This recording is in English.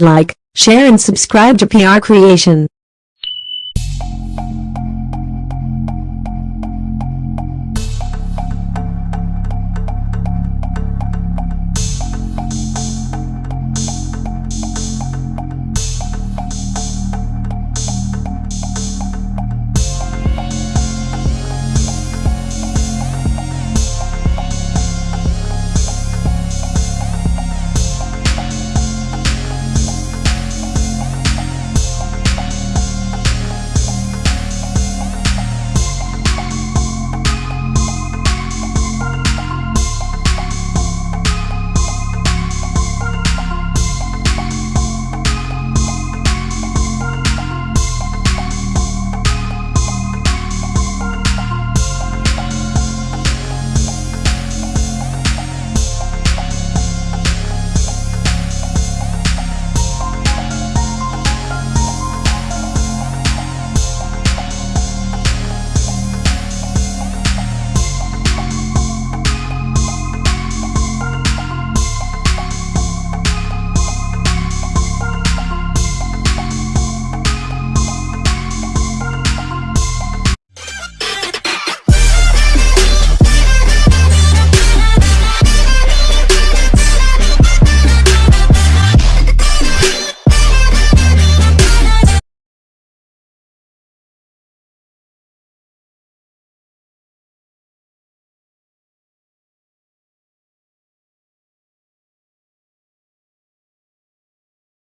Like, share and subscribe to PR Creation.